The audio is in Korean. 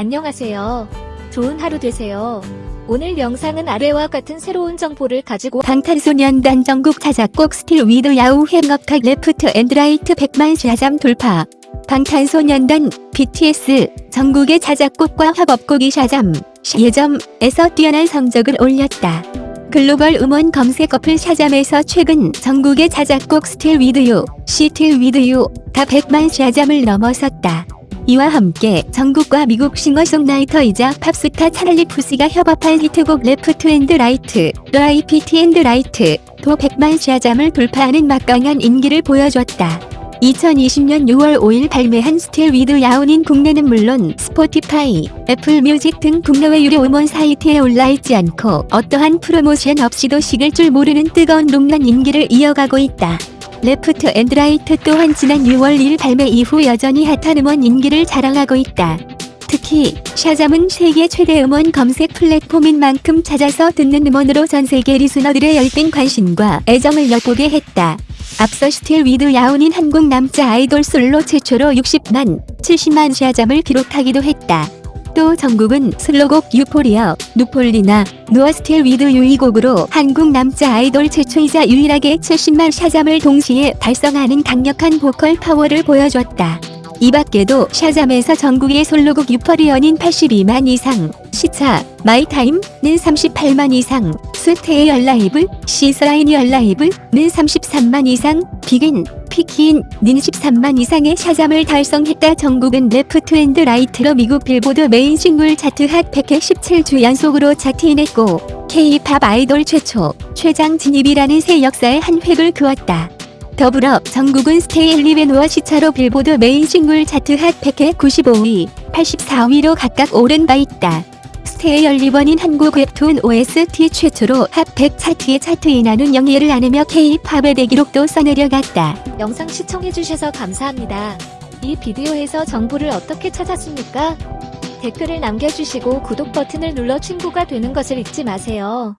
안녕하세요. 좋은 하루 되세요. 오늘 영상은 아래와 같은 새로운 정보를 가지고 방탄소년단 정국 자작곡 Still With You 협업곡 Left and Right 100만 샤잠 돌파 방탄소년단 BTS 정국의 자작곡과 협업곡이 샤잠 예점에서 뛰어난 성적을 올렸다. 글로벌 음원 검색 어플 샤잠에서 최근 정국의 자작곡 Still With You, Still With You가 100만 샤잠을 넘어섰다. 이와 함께 정국과 미국 싱어송라이터이자 팝스타 찰리 푸스가 협업한 히트곡 Left and Right, Left and Right, 도 100만 샤잠을 돌파하는 막강한 인기를 보여줬다. 2020년 6월 5일 발매한 Still With You는 국내는 물론 스포티파이, 애플 뮤직 등 국내외 유료 음원 사이트에 올라있지 않고 어떠한 프로모션 없이도 식을 줄 모르는 뜨거운 롱런 인기를 이어가고 있다. Left and Right 또한 지난 6월 1일 발매 이후 여전히 핫한 음원 인기를 자랑하고 있다. 특히 샤잠은 세계 최대 음원 검색 플랫폼인 만큼 찾아서 듣는 음원으로 전 세계 listener들의 열띤 관심과 애정을 엿보게 했다. 앞서 Still With You는 한국 남자 아이돌 솔로 최초로 60만, 70만 샤잠을 기록하기도 했다. 또 정국은 솔로곡 Euphoria, Euphoria, 누어 Still With You 이 곡으로 한국 남자 아이돌 최초이자 유일하게 70만 샤잠을 동시에 달성하는 강력한 보컬 파워를 보여줬다. 이 밖에도 샤잠에서 정국의 솔로곡 Euphoria는 82만 이상, 시차, My Time은 38만 이상, Stay Alive, Stay Alive는 33만 이상, Begin, Begin은 13만 이상의 샤잠을 달성했다. 정국은 Left and Right로 미국 빌보드 메인 싱글 차트 Hot 100에 17주 연속으로 chart in했고 K-팝 아이돌 최초, 최장 진입이라는 새 역사의 한 획을 그었다. 더불어 정국은 Stay Alive와 시차로 빌보드 메인 싱글 차트 Hot 100에 95위, 84위로 각각 오른 바 있다. Stay Alive는 한국 웹툰 OST 최초로 핫100 차트에 차트인하는 영예를 안으며 K-팝의 대기록도 써내려갔다. 영상 시청해주셔서 감사합니다. 이 비디오에서 정보를 어떻게 찾았습니까? 댓글을 남겨주시고 구독 버튼을 눌러 친구가 되는 것을 잊지 마세요.